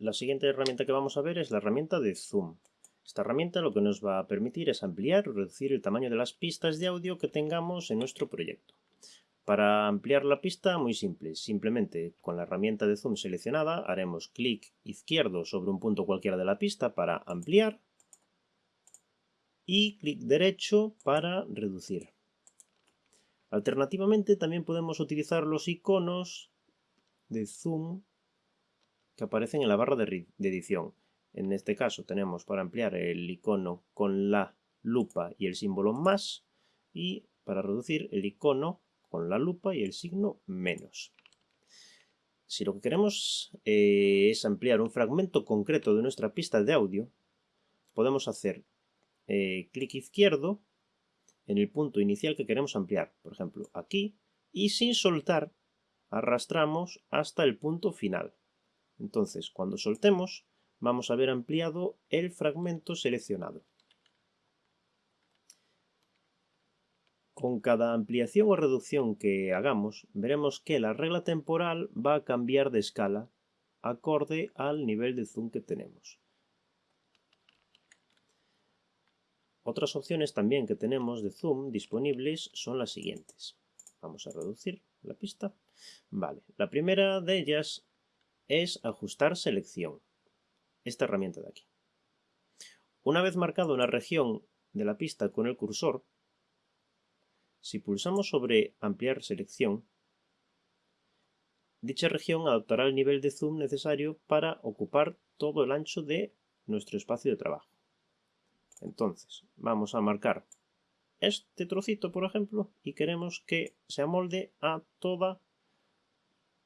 La siguiente herramienta que vamos a ver es la herramienta de Zoom. Esta herramienta lo que nos va a permitir es ampliar o reducir el tamaño de las pistas de audio que tengamos en nuestro proyecto. Para ampliar la pista, muy simple. Simplemente con la herramienta de zoom seleccionada haremos clic izquierdo sobre un punto cualquiera de la pista para ampliar y clic derecho para reducir. Alternativamente también podemos utilizar los iconos de zoom que aparecen en la barra de, edición. En este caso tenemos para ampliar el icono con la lupa y el símbolo más y para reducir el icono con la lupa y el signo menos. Si lo que queremos eh, es ampliar un fragmento concreto de nuestra pista de audio, podemos hacer eh, clic izquierdo en el punto inicial que queremos ampliar, por ejemplo aquí, y sin soltar arrastramos hasta el punto final. Entonces, cuando soltemos, vamos a ver ampliado el fragmento seleccionado. Con cada ampliación o reducción que hagamos, veremos que la regla temporal va a cambiar de escala acorde al nivel de zoom que tenemos. Otras opciones también que tenemos de zoom disponibles son las siguientes. Vamos a reducir la pista. Vale, la primera de ellas es ajustar selección. Esta herramienta de aquí. Una vez marcado una región de la pista con el cursor, si pulsamos sobre ampliar selección, dicha región adoptará el nivel de zoom necesario para ocupar todo el ancho de nuestro espacio de trabajo. Entonces, vamos a marcar este trocito, por ejemplo, y queremos que se amolde a toda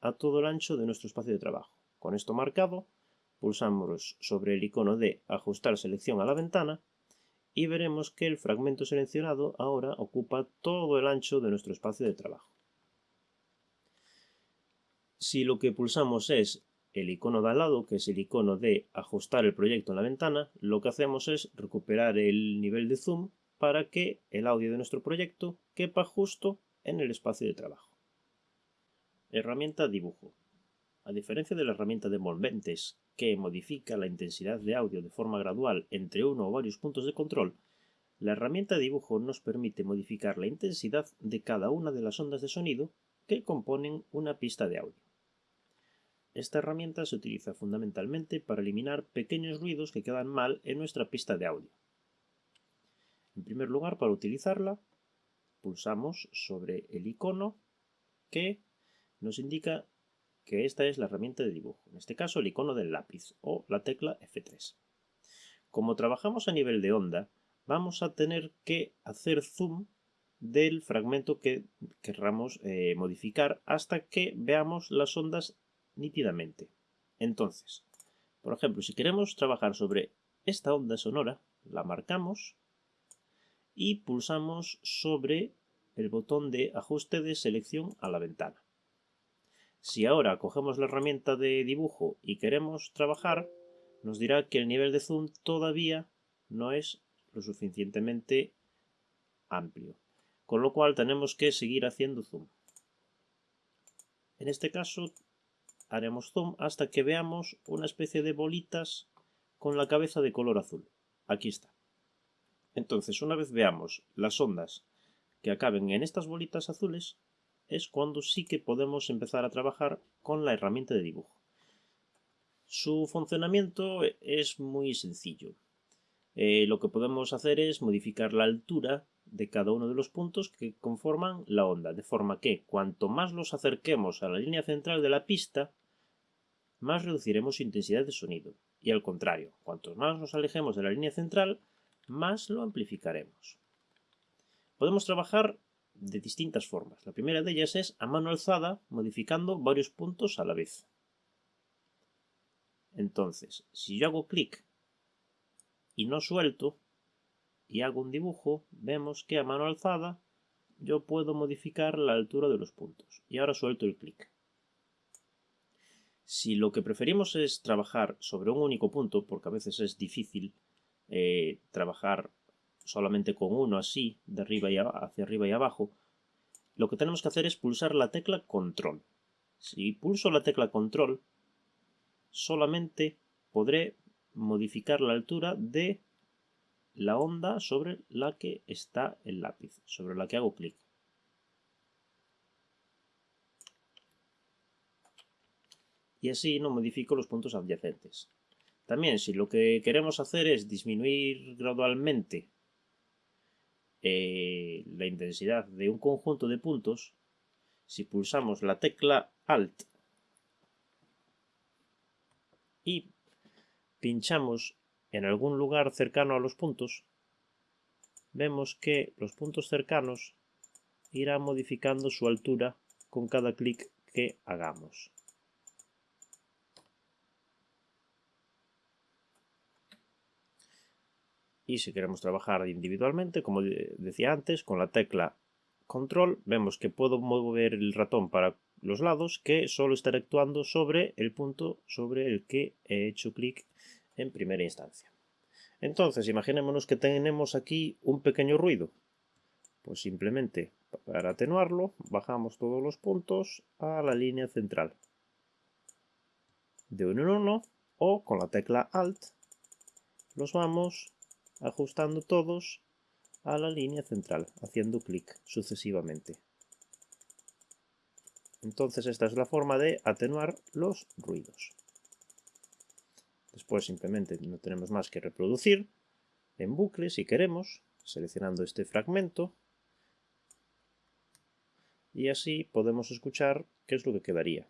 a todo el ancho de nuestro espacio de trabajo. Con esto marcado, pulsamos sobre el icono de Ajustar selección a la ventana y veremos que el fragmento seleccionado ahora ocupa todo el ancho de nuestro espacio de trabajo. Si lo que pulsamos es el icono de al lado, que es el icono de ajustar el proyecto en la ventana, lo que hacemos es recuperar el nivel de zoom para que el audio de nuestro proyecto quepa justo en el espacio de trabajo. Herramienta dibujo. A diferencia de la herramienta de envolventes, que modifica la intensidad de audio de forma gradual entre uno o varios puntos de control, la herramienta dibujo nos permite modificar la intensidad de cada una de las ondas de sonido que componen una pista de audio. Esta herramienta se utiliza fundamentalmente para eliminar pequeños ruidos que quedan mal en nuestra pista de audio. En primer lugar, para utilizarla, pulsamos sobre el icono que nos indica que esta es la herramienta de dibujo, en este caso el icono del lápiz o la tecla F3. Como trabajamos a nivel de onda, vamos a tener que hacer zoom del fragmento que querramos eh, modificar hasta que veamos las ondas nítidamente. Entonces, por ejemplo, si queremos trabajar sobre esta onda sonora, la marcamos y pulsamos sobre el botón de ajuste de selección a la ventana. Si ahora cogemos la herramienta de dibujo y queremos trabajar, nos dirá que el nivel de zoom todavía no es lo suficientemente amplio, con lo cual tenemos que seguir haciendo zoom. En este caso haremos zoom hasta que veamos una especie de bolitas con la cabeza de color azul. Aquí está. Entonces, una vez veamos las ondas que acaben en estas bolitas azules, es cuando sí que podemos empezar a trabajar con la herramienta de dibujo. Su funcionamiento es muy sencillo. Eh, lo que podemos hacer es modificar la altura de cada uno de los puntos que conforman la onda, de forma que cuanto más los acerquemos a la línea central de la pista, más reduciremos su intensidad de sonido. Y al contrario, cuanto más nos alejemos de la línea central, más lo amplificaremos. Podemos trabajar de distintas formas. La primera de ellas es a mano alzada, modificando varios puntos a la vez. Entonces, si yo hago clic y no suelto, y hago un dibujo, vemos que a mano alzada yo puedo modificar la altura de los puntos. Y ahora suelto el clic. Si lo que preferimos es trabajar sobre un único punto, porque a veces es difícil eh, trabajar solamente con uno así, de arriba y hacia arriba y abajo, lo que tenemos que hacer es pulsar la tecla control. Si pulso la tecla control, solamente podré modificar la altura de la onda sobre la que está el lápiz, sobre la que hago clic. Y así no modifico los puntos adyacentes. También, si lo que queremos hacer es disminuir gradualmente eh, la intensidad de un conjunto de puntos, si pulsamos la tecla Alt y pinchamos en algún lugar cercano a los puntos, vemos que los puntos cercanos irán modificando su altura con cada clic que hagamos. Y si queremos trabajar individualmente, como decía antes, con la tecla control, vemos que puedo mover el ratón para los lados que solo estará actuando sobre el punto sobre el que he hecho clic en primera instancia. Entonces, imaginémonos que tenemos aquí un pequeño ruido. Pues simplemente, para atenuarlo, bajamos todos los puntos a la línea central. De uno en uno, o con la tecla Alt, los vamos ajustando todos a la línea central, haciendo clic sucesivamente. Entonces esta es la forma de atenuar los ruidos. Después simplemente no tenemos más que reproducir en bucle si queremos, seleccionando este fragmento. Y así podemos escuchar qué es lo que quedaría.